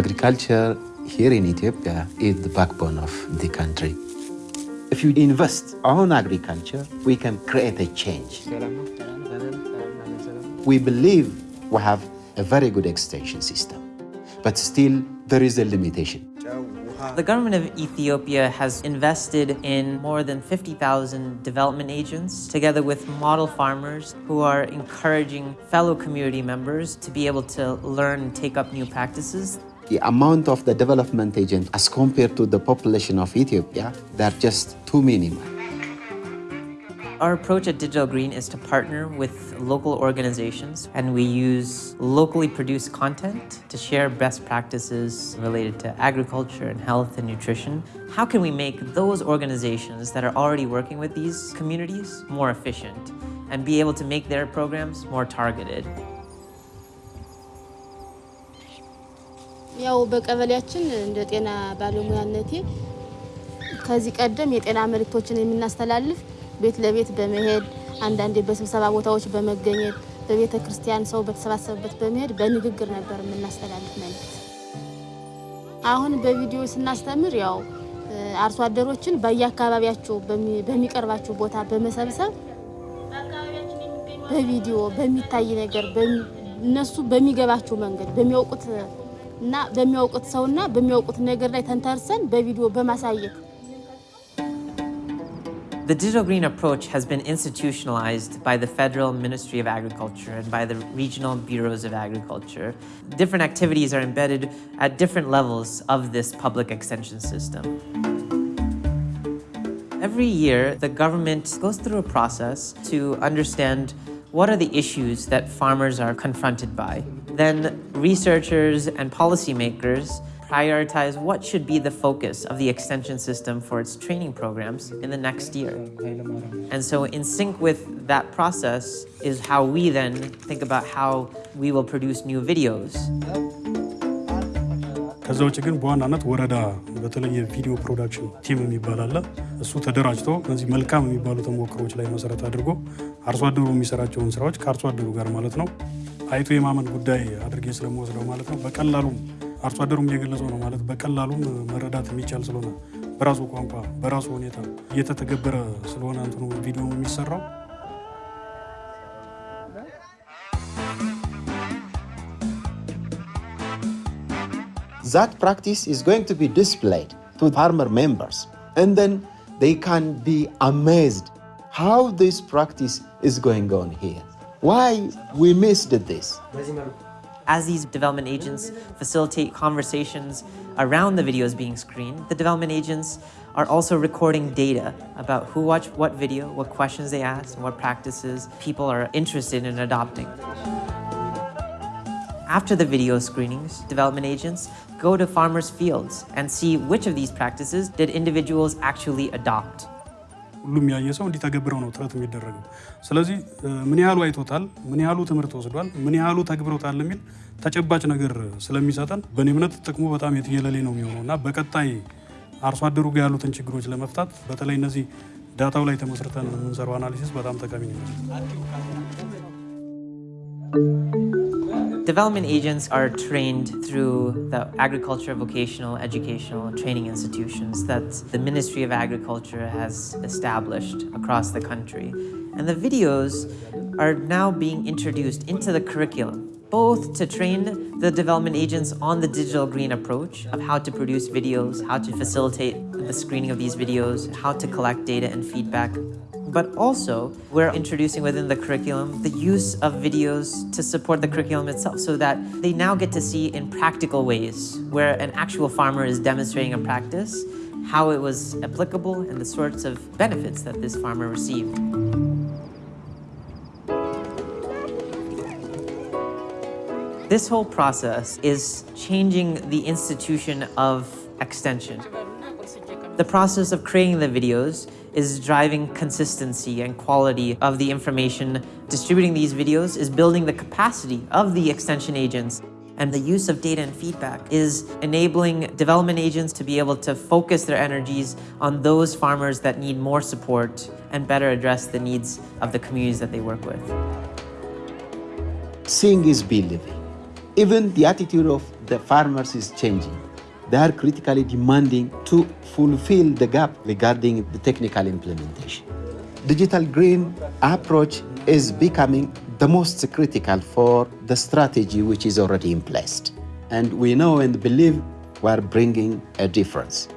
Agriculture here in Ethiopia is the backbone of the country. If you invest on agriculture, we can create a change. We believe we have a very good extension system, but still there is a limitation. The government of Ethiopia has invested in more than 50,000 development agents, together with model farmers who are encouraging fellow community members to be able to learn and take up new practices. The amount of the development agent as compared to the population of Ethiopia, they're just too minimal. Our approach at Digital Green is to partner with local organizations and we use locally produced content to share best practices related to agriculture and health and nutrition. How can we make those organizations that are already working with these communities more efficient and be able to make their programs more targeted? ያው በቀበሌያችን እንደ ጤና ባለሙያነቴ ከዚህ ቀደም የጤና መልእክቶችን የምናስተላልፍ ቤት ለቤት በመሄድ አንዳንዴ በስብሰባ ቦታዎች በመገኘት በቤተ ክርስቲያን ሰው በተሰባሰበበት በመሄድ በንግግር ነበር የምናስተላልፍ መልእክት። አሁን በቪዲዮ ስናስተምር ያው አርሶ አደሮችን በየአካባቢያቸው በሚቀርባቸው ቦታ በመሰብሰብ በቪዲዮ በሚታይ ነገር እነሱ በሚገባቸው መንገድ በሚያውቁት እና በሚያውቁት ሰውና በሚያውቁት ነገር ላይ ተንተርሰን በቪዲዮ በማሳየት The Digital Green approach has been institutionalized by the Federal Ministry of Agriculture and by the regional bureaus of agriculture. Different activities are embedded at different levels of this public extension system. Every year, the government goes through a process to understand what are the issues that farmers are confronted by. Then researchers and policymakers prioritize what should be the focus of the extension system for its training programs in the next year. And so in sync with that process is how we then think about how we will produce new videos. ከዛ ውጭ ግን በዋናነት ወረዳ በተለይ የቪዲዮ ፕሮዳክሽን ቲም የሚባል አለ። እሱ ተደራጅቶ እነዚህ መልካም የሚባሉ ተሞክሮች ላይ መሰረት አድርጎ አርሶ አደሩ የሚሰራቸውን ስራዎች ከአርሶ አደሩ ጋር ማለት ነው አይቶ የማመን ጉዳይ አድርጌ ስለመወስደው ማለት ነው በቀላሉም አርሶ አደሩም እየገለጸው ነው ማለት በቀላሉም መረዳት የሚቻል ስለሆነ በራሱ ቋንቋ በራሱ ሁኔታ እየተተገበረ ስለሆነ እንትኑ ቪዲዮ የሚሰራው That practice is going to be displayed to farmer members and then they can be amazed how this practice is going on here. Why we missed this. As these development agents facilitate conversations around the videos being screened, the development agents are also recording data about who watched what video, what questions they asked, and what practices people are interested in adopting. After the video screenings, development agents go to farmers' fields and see which of these practices did individuals actually adopt. ሁሉም ያየ ሰው እንዲተገብረው ነው ጥረት የሚደረገው። ስለዚህ ምን ያህሉ አይቶታል፣ ምን ያህሉ ትምህርት ወስዷል፣ ምን ያህሉ ተግብሮታል የሚል ተጨባጭ ነገር ስለሚሰጠን በእኔ እምነት ጥቅሙ በጣም የትየለሌ ነው የሚሆነው እና በቀጣይ አርሶ አደሩ ጋር ያሉትን ችግሮች ለመፍታት በተለይ እነዚህ ዳታው ላይ ተመስርተን የምንሰራው አናሊሲስ በጣም ጠቃሚ ነው። Development agents are trained through the agriculture vocational educational training institutions that the Ministry of Agriculture has established across the country. And the videos are now being introduced into the curriculum, both to train the development agents on the digital green approach of how to produce videos, how to facilitate the screening of these videos, how to collect data and feedback, but also we're introducing within the curriculum the use of videos to support the curriculum itself so that they now get to see in practical ways where an actual farmer is demonstrating a practice, how it was applicable and the sorts of benefits that this farmer received. This whole process is changing the institution of extension. The process of creating the videos is driving consistency and quality of the information. Distributing these videos is building the capacity of the extension agents. And the use of data and feedback is enabling development agents to be able to focus their energies on those farmers that need more support and better address the needs of the communities that they work with. Seeing is believing. Even the attitude of the farmers is changing. They are critically demanding to fulfill the gap regarding the technical implementation. Digital green approach is becoming the most critical for the strategy which is already in place. And we know and believe we are bringing a difference.